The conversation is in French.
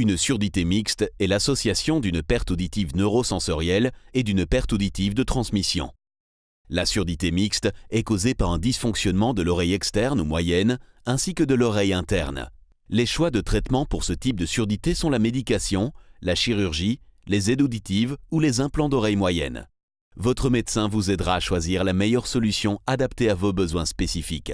Une surdité mixte est l'association d'une perte auditive neurosensorielle et d'une perte auditive de transmission. La surdité mixte est causée par un dysfonctionnement de l'oreille externe ou moyenne ainsi que de l'oreille interne. Les choix de traitement pour ce type de surdité sont la médication, la chirurgie, les aides auditives ou les implants d'oreille moyenne. Votre médecin vous aidera à choisir la meilleure solution adaptée à vos besoins spécifiques.